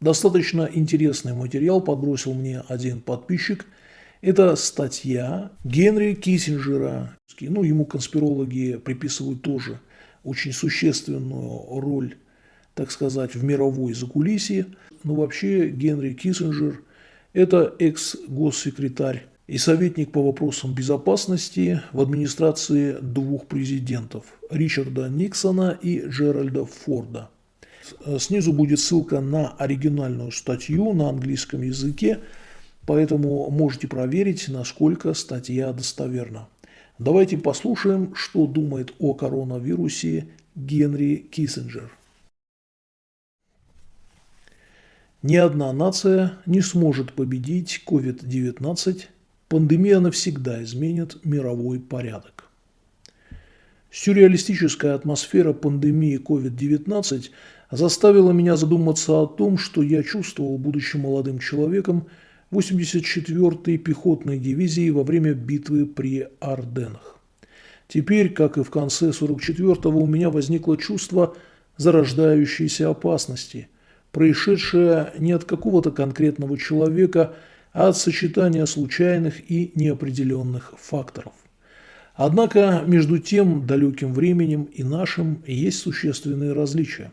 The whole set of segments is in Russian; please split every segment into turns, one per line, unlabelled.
Достаточно интересный материал подбросил мне один подписчик. Это статья Генри Киссинджера. Ну, ему конспирологи приписывают тоже очень существенную роль, так сказать, в мировой закулисье. Но вообще Генри Киссинджер – это экс-госсекретарь и советник по вопросам безопасности в администрации двух президентов – Ричарда Никсона и Джеральда Форда – Снизу будет ссылка на оригинальную статью на английском языке, поэтому можете проверить, насколько статья достоверна. Давайте послушаем, что думает о коронавирусе Генри Киссинджер. Ни одна нация не сможет победить COVID-19. Пандемия навсегда изменит мировой порядок. Сюрреалистическая атмосфера пандемии COVID-19 заставила меня задуматься о том, что я чувствовал, будучи молодым человеком, 84-й пехотной дивизии во время битвы при Арденнах. Теперь, как и в конце 44-го, у меня возникло чувство зарождающейся опасности, происшедшее не от какого-то конкретного человека, а от сочетания случайных и неопределенных факторов. Однако между тем далеким временем и нашим есть существенные различия.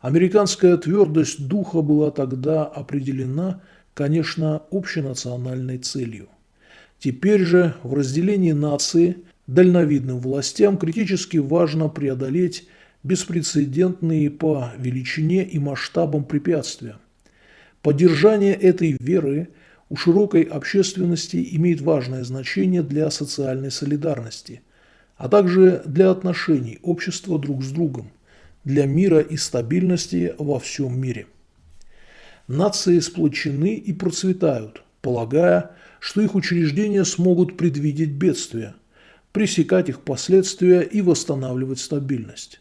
Американская твердость духа была тогда определена, конечно, общенациональной целью. Теперь же в разделении нации дальновидным властям критически важно преодолеть беспрецедентные по величине и масштабам препятствия. Поддержание этой веры у широкой общественности имеет важное значение для социальной солидарности, а также для отношений общества друг с другом – для мира и стабильности во всем мире. Нации сплочены и процветают, полагая, что их учреждения смогут предвидеть бедствия, пресекать их последствия и восстанавливать стабильность.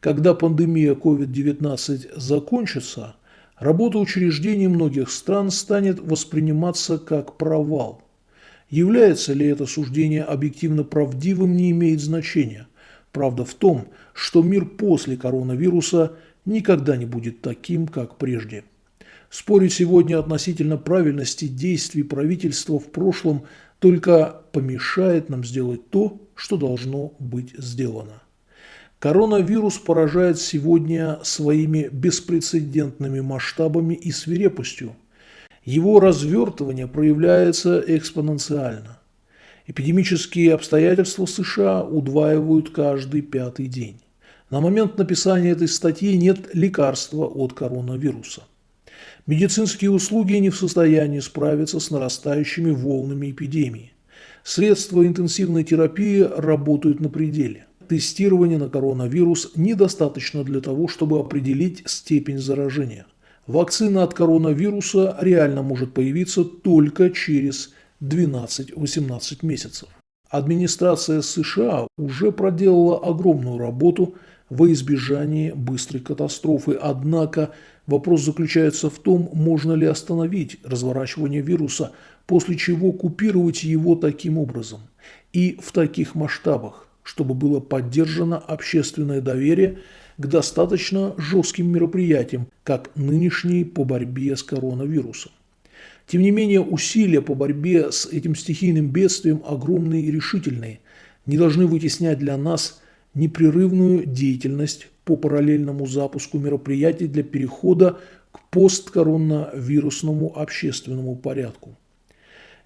Когда пандемия COVID-19 закончится, работа учреждений многих стран станет восприниматься как провал. Является ли это суждение объективно правдивым, не имеет значения – Правда в том, что мир после коронавируса никогда не будет таким, как прежде. Спорить сегодня относительно правильности действий правительства в прошлом только помешает нам сделать то, что должно быть сделано. Коронавирус поражает сегодня своими беспрецедентными масштабами и свирепостью. Его развертывание проявляется экспоненциально. Эпидемические обстоятельства США удваивают каждый пятый день. На момент написания этой статьи нет лекарства от коронавируса. Медицинские услуги не в состоянии справиться с нарастающими волнами эпидемии. Средства интенсивной терапии работают на пределе. Тестирование на коронавирус недостаточно для того, чтобы определить степень заражения. Вакцина от коронавируса реально может появиться только через 12-18 месяцев. Администрация США уже проделала огромную работу во избежании быстрой катастрофы, однако вопрос заключается в том, можно ли остановить разворачивание вируса, после чего купировать его таким образом и в таких масштабах, чтобы было поддержано общественное доверие к достаточно жестким мероприятиям, как нынешние по борьбе с коронавирусом. Тем не менее, усилия по борьбе с этим стихийным бедствием огромные и решительные, не должны вытеснять для нас непрерывную деятельность по параллельному запуску мероприятий для перехода к посткоронавирусному общественному порядку.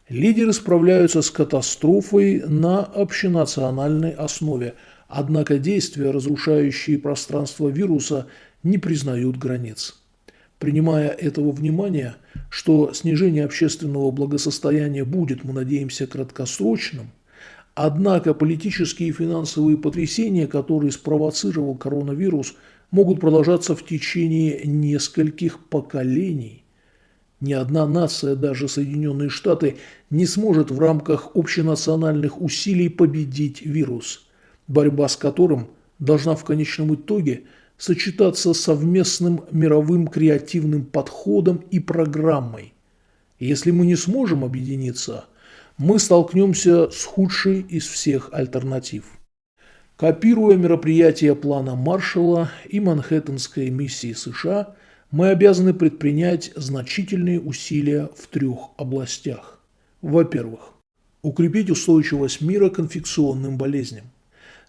Лидеры справляются с катастрофой на общенациональной основе, однако действия, разрушающие пространство вируса, не признают границ. Принимая этого внимания, что снижение общественного благосостояния будет, мы надеемся, краткосрочным, однако политические и финансовые потрясения, которые спровоцировал коронавирус, могут продолжаться в течение нескольких поколений. Ни одна нация, даже Соединенные Штаты, не сможет в рамках общенациональных усилий победить вирус, борьба с которым должна в конечном итоге – сочетаться с совместным мировым креативным подходом и программой. Если мы не сможем объединиться, мы столкнемся с худшей из всех альтернатив. Копируя мероприятия плана Маршалла и Манхэттенской миссии США, мы обязаны предпринять значительные усилия в трех областях. Во-первых, укрепить устойчивость мира к инфекционным болезням.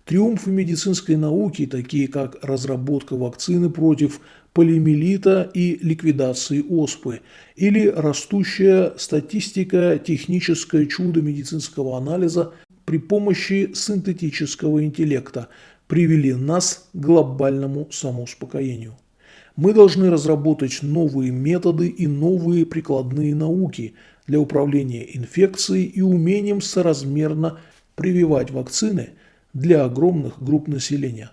Триумфы медицинской науки, такие как разработка вакцины против полиомиелита и ликвидации оспы, или растущая статистика техническое чудо медицинского анализа при помощи синтетического интеллекта, привели нас к глобальному самоуспокоению. Мы должны разработать новые методы и новые прикладные науки для управления инфекцией и умением соразмерно прививать вакцины для огромных групп населения.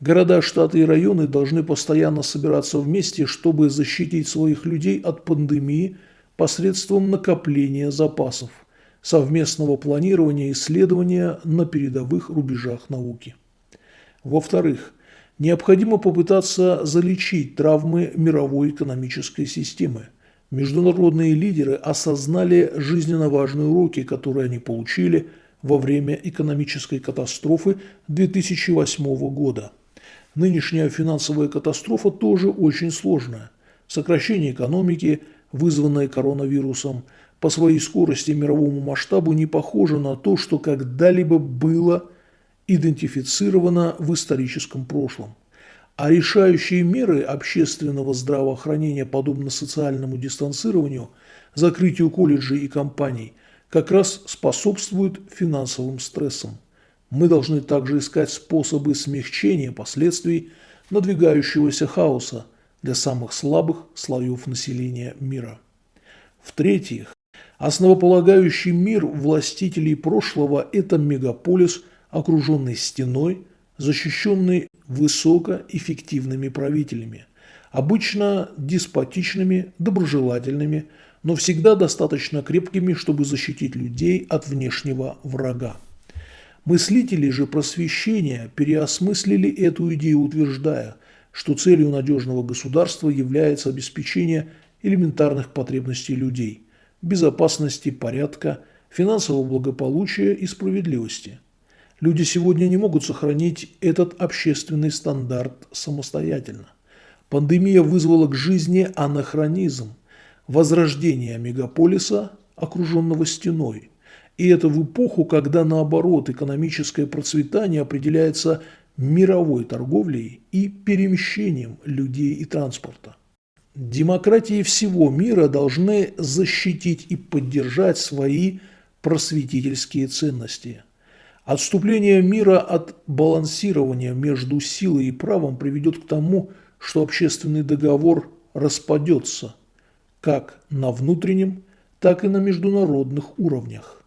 Города, штаты и районы должны постоянно собираться вместе, чтобы защитить своих людей от пандемии посредством накопления запасов, совместного планирования и исследования на передовых рубежах науки. Во-вторых, необходимо попытаться залечить травмы мировой экономической системы. Международные лидеры осознали жизненно важные уроки, которые они получили – во время экономической катастрофы 2008 года. Нынешняя финансовая катастрофа тоже очень сложная. Сокращение экономики, вызванное коронавирусом, по своей скорости и мировому масштабу не похоже на то, что когда-либо было идентифицировано в историческом прошлом. А решающие меры общественного здравоохранения, подобно социальному дистанцированию, закрытию колледжей и компаний – как раз способствуют финансовым стрессам. Мы должны также искать способы смягчения последствий надвигающегося хаоса для самых слабых слоев населения мира. В-третьих, основополагающий мир властителей прошлого – это мегаполис, окруженный стеной, защищенный высокоэффективными правителями, обычно деспотичными, доброжелательными, но всегда достаточно крепкими, чтобы защитить людей от внешнего врага. Мыслители же просвещения переосмыслили эту идею, утверждая, что целью надежного государства является обеспечение элементарных потребностей людей – безопасности, порядка, финансового благополучия и справедливости. Люди сегодня не могут сохранить этот общественный стандарт самостоятельно. Пандемия вызвала к жизни анахронизм – возрождения мегаполиса, окруженного стеной. И это в эпоху, когда наоборот экономическое процветание определяется мировой торговлей и перемещением людей и транспорта. Демократии всего мира должны защитить и поддержать свои просветительские ценности. Отступление мира от балансирования между силой и правом приведет к тому, что общественный договор распадется – как на внутреннем, так и на международных уровнях.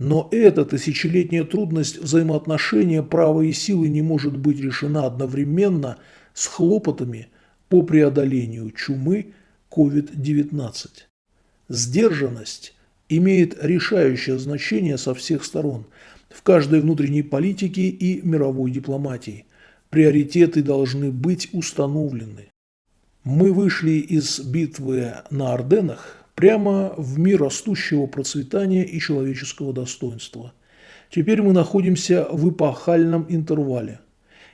Но эта тысячелетняя трудность взаимоотношения права и силы не может быть решена одновременно с хлопотами по преодолению чумы COVID-19. Сдержанность имеет решающее значение со всех сторон в каждой внутренней политике и мировой дипломатии. Приоритеты должны быть установлены. Мы вышли из битвы на Орденах прямо в мир растущего процветания и человеческого достоинства. Теперь мы находимся в эпохальном интервале.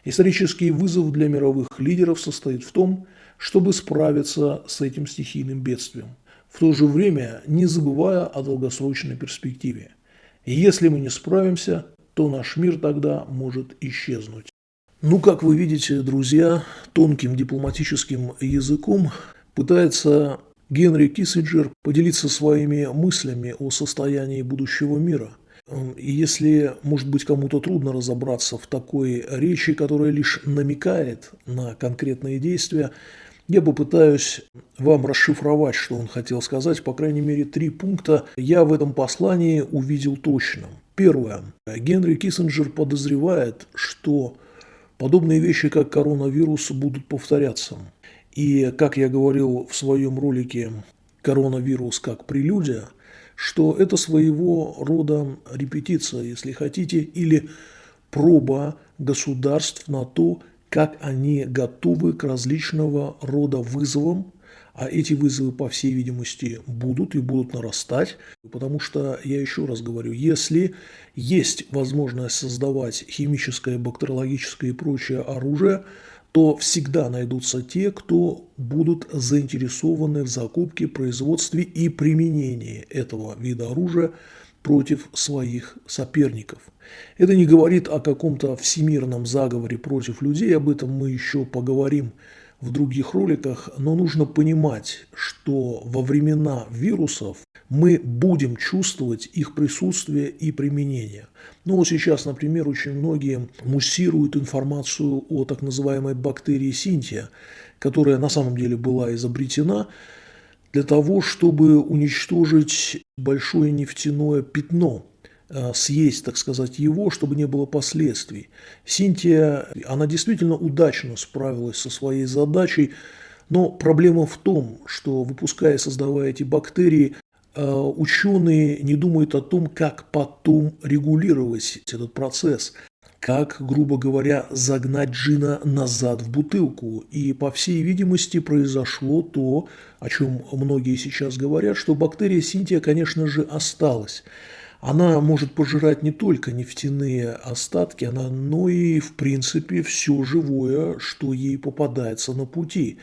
Исторический вызов для мировых лидеров состоит в том, чтобы справиться с этим стихийным бедствием, в то же время не забывая о долгосрочной перспективе. И если мы не справимся, то наш мир тогда может исчезнуть. Ну, как вы видите, друзья, тонким дипломатическим языком пытается Генри Киссинджер поделиться своими мыслями о состоянии будущего мира. И если, может быть, кому-то трудно разобраться в такой речи, которая лишь намекает на конкретные действия, я попытаюсь вам расшифровать, что он хотел сказать. По крайней мере, три пункта я в этом послании увидел точно. Первое. Генри Киссинджер подозревает, что Подобные вещи, как коронавирус, будут повторяться. И, как я говорил в своем ролике «Коронавирус как прелюдия», что это своего рода репетиция, если хотите, или проба государств на то, как они готовы к различного рода вызовам, а эти вызовы, по всей видимости, будут и будут нарастать, потому что, я еще раз говорю, если есть возможность создавать химическое, бактериологическое и прочее оружие, то всегда найдутся те, кто будут заинтересованы в закупке, производстве и применении этого вида оружия против своих соперников. Это не говорит о каком-то всемирном заговоре против людей, об этом мы еще поговорим в других роликах, но нужно понимать, что во времена вирусов мы будем чувствовать их присутствие и применение. Ну вот сейчас, например, очень многие муссируют информацию о так называемой бактерии Синтия, которая на самом деле была изобретена для того, чтобы уничтожить большое нефтяное пятно, съесть, так сказать, его, чтобы не было последствий. Синтия, она действительно удачно справилась со своей задачей, но проблема в том, что выпуская и создавая эти бактерии, э, ученые не думают о том, как потом регулировать этот процесс как, грубо говоря, загнать джина назад в бутылку. И, по всей видимости, произошло то, о чем многие сейчас говорят, что бактерия Синтия, конечно же, осталась. Она может пожирать не только нефтяные остатки, она, но и, в принципе, все живое, что ей попадается на пути.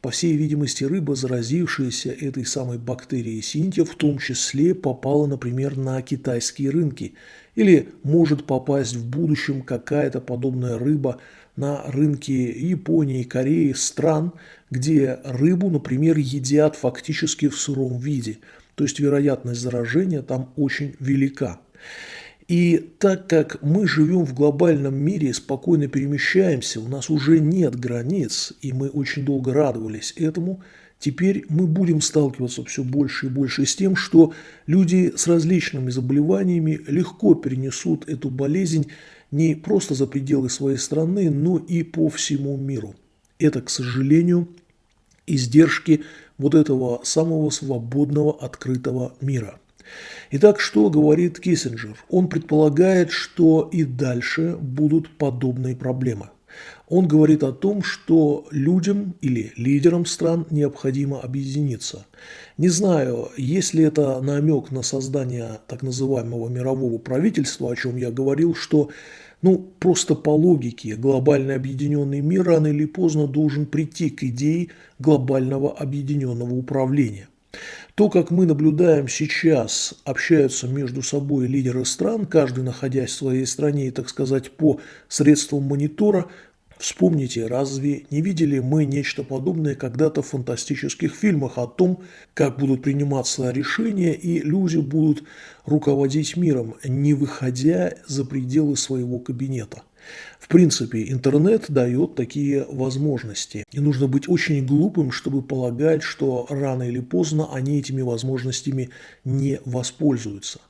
По всей видимости, рыба, заразившаяся этой самой бактерией Синтия, в том числе попала, например, на китайские рынки – или может попасть в будущем какая-то подобная рыба на рынки Японии, Кореи, стран, где рыбу, например, едят фактически в сыром виде. То есть вероятность заражения там очень велика. И так как мы живем в глобальном мире спокойно перемещаемся, у нас уже нет границ, и мы очень долго радовались этому – Теперь мы будем сталкиваться все больше и больше с тем, что люди с различными заболеваниями легко перенесут эту болезнь не просто за пределы своей страны, но и по всему миру. Это, к сожалению, издержки вот этого самого свободного, открытого мира. Итак, что говорит Киссинджер? Он предполагает, что и дальше будут подобные проблемы. Он говорит о том, что людям или лидерам стран необходимо объединиться. Не знаю, есть ли это намек на создание так называемого мирового правительства, о чем я говорил, что ну, просто по логике глобальный объединенный мир рано или поздно должен прийти к идее глобального объединенного управления. То, как мы наблюдаем сейчас, общаются между собой лидеры стран, каждый находясь в своей стране и, так сказать, по средствам монитора, Вспомните, разве не видели мы нечто подобное когда-то в фантастических фильмах о том, как будут приниматься решения и люди будут руководить миром, не выходя за пределы своего кабинета? В принципе, интернет дает такие возможности. И нужно быть очень глупым, чтобы полагать, что рано или поздно они этими возможностями не воспользуются.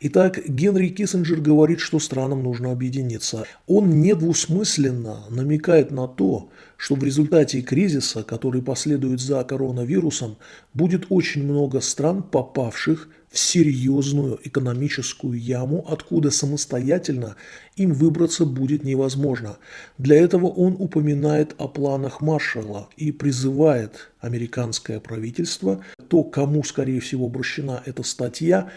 Итак, Генри Киссинджер говорит, что странам нужно объединиться. Он недвусмысленно намекает на то, что в результате кризиса, который последует за коронавирусом, будет очень много стран, попавших в серьезную экономическую яму, откуда самостоятельно им выбраться будет невозможно. Для этого он упоминает о планах Маршалла и призывает американское правительство, то, кому, скорее всего, обращена эта статья,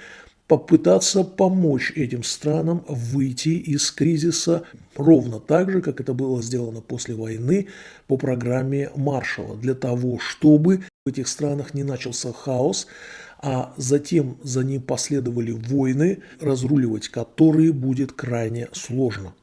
попытаться помочь этим странам выйти из кризиса ровно так же, как это было сделано после войны по программе Маршалла, для того, чтобы в этих странах не начался хаос, а затем за ним последовали войны, разруливать которые будет крайне сложно.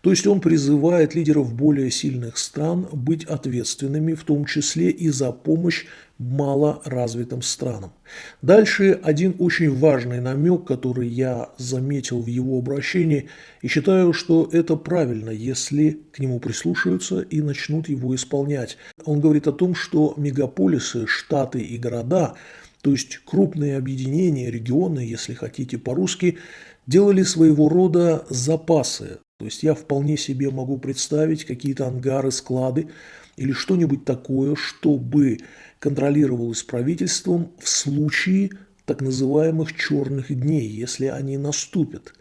То есть он призывает лидеров более сильных стран быть ответственными, в том числе и за помощь малоразвитым странам. Дальше один очень важный намек, который я заметил в его обращении, и считаю, что это правильно, если к нему прислушаются и начнут его исполнять. Он говорит о том, что мегаполисы, штаты и города – то есть крупные объединения, регионы, если хотите по-русски, делали своего рода запасы. То есть я вполне себе могу представить какие-то ангары, склады или что-нибудь такое, чтобы контролировалось правительством в случае так называемых черных дней, если они наступят.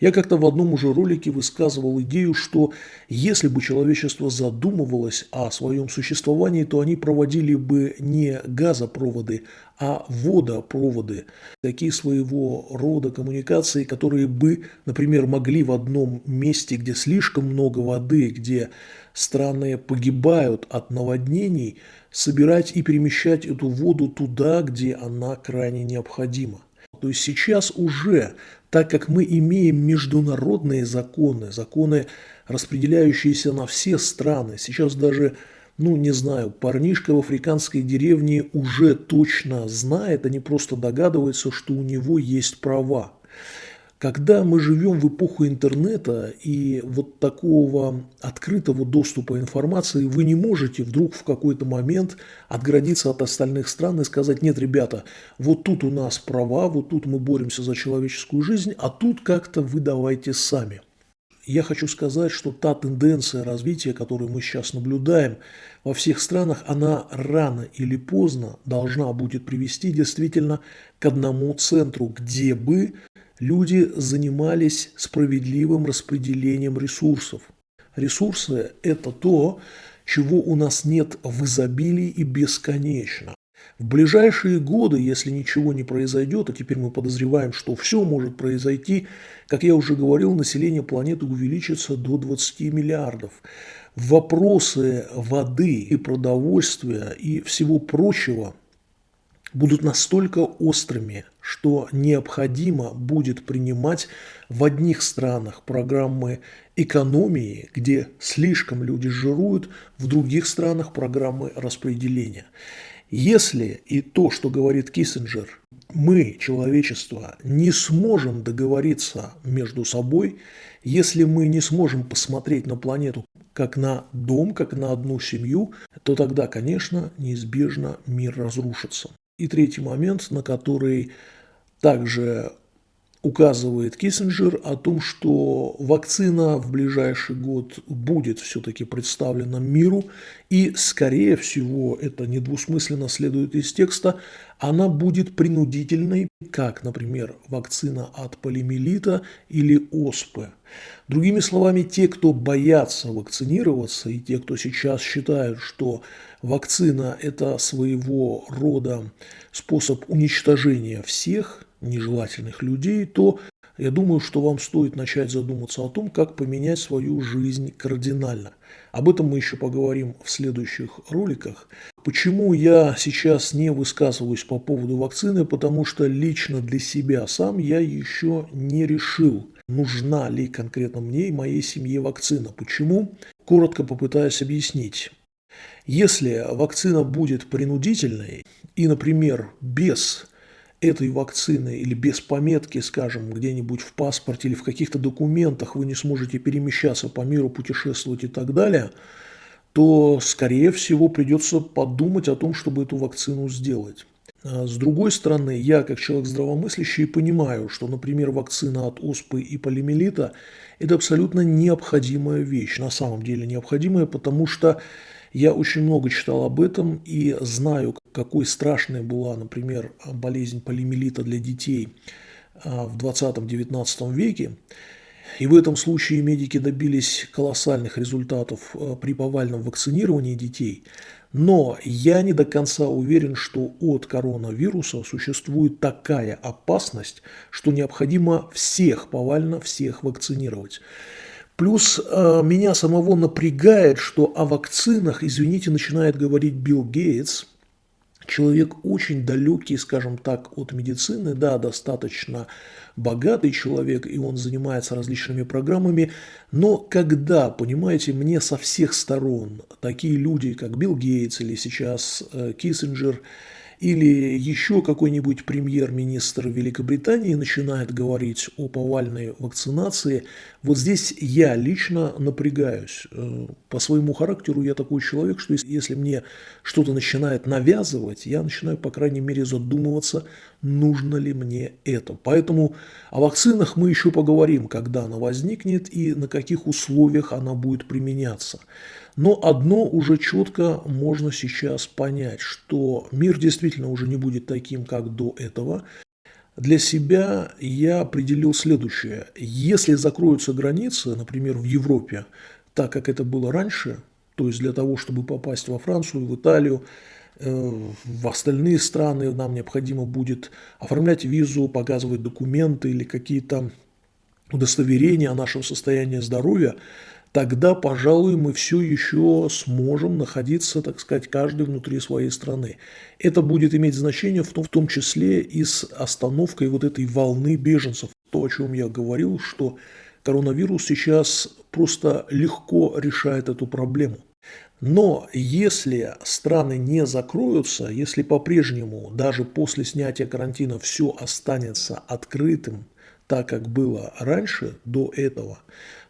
Я как-то в одном уже ролике высказывал идею, что если бы человечество задумывалось о своем существовании, то они проводили бы не газопроводы, а водопроводы. Такие своего рода коммуникации, которые бы, например, могли в одном месте, где слишком много воды, где страны погибают от наводнений, собирать и перемещать эту воду туда, где она крайне необходима. То есть сейчас уже, так как мы имеем международные законы, законы, распределяющиеся на все страны, сейчас даже, ну не знаю, парнишка в африканской деревне уже точно знает, а не просто догадывается, что у него есть права. Когда мы живем в эпоху интернета и вот такого открытого доступа информации, вы не можете вдруг в какой-то момент отградиться от остальных стран и сказать, нет, ребята, вот тут у нас права, вот тут мы боремся за человеческую жизнь, а тут как-то вы давайте сами. Я хочу сказать, что та тенденция развития, которую мы сейчас наблюдаем во всех странах, она рано или поздно должна будет привести действительно к одному центру, где бы люди занимались справедливым распределением ресурсов. Ресурсы – это то, чего у нас нет в изобилии и бесконечно. В ближайшие годы, если ничего не произойдет, а теперь мы подозреваем, что все может произойти, как я уже говорил, население планеты увеличится до 20 миллиардов. Вопросы воды и продовольствия и всего прочего – будут настолько острыми, что необходимо будет принимать в одних странах программы экономии, где слишком люди жируют, в других странах программы распределения. Если и то, что говорит Киссинджер, мы, человечество, не сможем договориться между собой, если мы не сможем посмотреть на планету как на дом, как на одну семью, то тогда, конечно, неизбежно мир разрушится. И третий момент, на который также указывает Киссинджер о том, что вакцина в ближайший год будет все-таки представлена миру, и, скорее всего, это недвусмысленно следует из текста, она будет принудительной, как, например, вакцина от полимелита или оспы. Другими словами, те, кто боятся вакцинироваться, и те, кто сейчас считают, что вакцина – это своего рода способ уничтожения всех нежелательных людей, то я думаю, что вам стоит начать задуматься о том, как поменять свою жизнь кардинально. Об этом мы еще поговорим в следующих роликах. Почему я сейчас не высказываюсь по поводу вакцины? Потому что лично для себя сам я еще не решил, нужна ли конкретно мне и моей семье вакцина. Почему? Коротко попытаюсь объяснить. Если вакцина будет принудительной и, например, без этой вакцины или без пометки, скажем, где-нибудь в паспорте или в каких-то документах вы не сможете перемещаться по миру, путешествовать и так далее, то, скорее всего, придется подумать о том, чтобы эту вакцину сделать. А с другой стороны, я, как человек здравомыслящий, понимаю, что, например, вакцина от оспы и полимелита – это абсолютно необходимая вещь, на самом деле необходимая, потому что я очень много читал об этом и знаю, какой страшной была, например, болезнь полимелита для детей а, в 20-19 веке. И в этом случае медики добились колоссальных результатов а, при повальном вакцинировании детей. Но я не до конца уверен, что от коронавируса существует такая опасность, что необходимо всех, повально всех вакцинировать. Плюс э, меня самого напрягает, что о вакцинах, извините, начинает говорить Билл Гейтс, человек очень далекий, скажем так, от медицины, да, достаточно богатый человек, и он занимается различными программами, но когда, понимаете, мне со всех сторон такие люди, как Билл Гейтс или сейчас э, Киссинджер, или еще какой-нибудь премьер-министр Великобритании начинает говорить о повальной вакцинации, вот здесь я лично напрягаюсь. Э, по своему характеру я такой человек, что если мне что-то начинает навязывать, я начинаю, по крайней мере, задумываться, нужно ли мне это. Поэтому о вакцинах мы еще поговорим, когда она возникнет и на каких условиях она будет применяться. Но одно уже четко можно сейчас понять, что мир действительно уже не будет таким, как до этого. Для себя я определил следующее. Если закроются границы, например, в Европе, так как это было раньше, то есть для того, чтобы попасть во Францию, в Италию, э, в остальные страны нам необходимо будет оформлять визу, показывать документы или какие-то удостоверения о нашем состоянии здоровья, тогда, пожалуй, мы все еще сможем находиться, так сказать, каждый внутри своей страны. Это будет иметь значение в том, в том числе и с остановкой вот этой волны беженцев. То, о чем я говорил, что коронавирус сейчас просто легко решает эту проблему. Но если страны не закроются, если по-прежнему даже после снятия карантина все останется открытым, так как было раньше, до этого,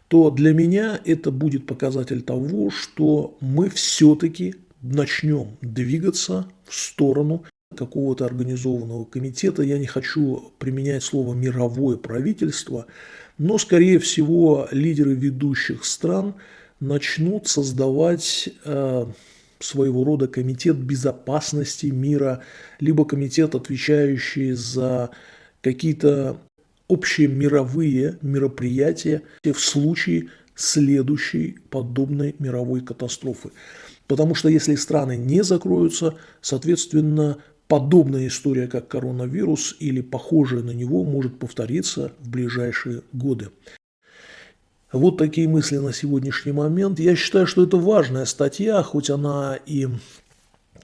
то для меня это будет показатель того, что мы все-таки начнем двигаться в сторону какого-то организованного комитета. Я не хочу применять слово «мировое правительство», но, скорее всего, лидеры ведущих стран начнут создавать э, своего рода комитет безопасности мира, либо комитет, отвечающий за какие-то общие мировые мероприятия в случае следующей подобной мировой катастрофы. Потому что если страны не закроются, соответственно, подобная история, как коронавирус или похожая на него, может повториться в ближайшие годы. Вот такие мысли на сегодняшний момент. Я считаю, что это важная статья, хоть она и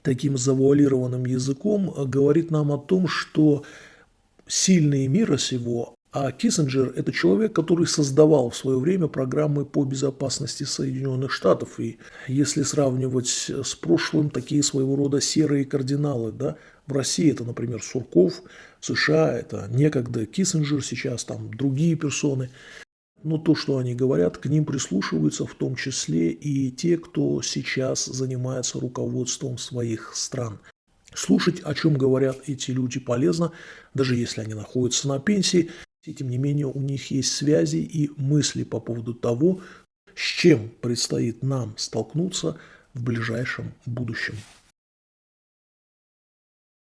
таким завуалированным языком говорит нам о том, что сильные мира сего, а Киссинджер – это человек, который создавал в свое время программы по безопасности Соединенных Штатов. И если сравнивать с прошлым, такие своего рода серые кардиналы, да, в России это, например, Сурков, в США это некогда Киссинджер, сейчас там другие персоны. Но то, что они говорят, к ним прислушиваются в том числе и те, кто сейчас занимается руководством своих стран. Слушать, о чем говорят эти люди, полезно, даже если они находятся на пенсии. И тем не менее, у них есть связи и мысли по поводу того, с чем предстоит нам столкнуться в ближайшем будущем.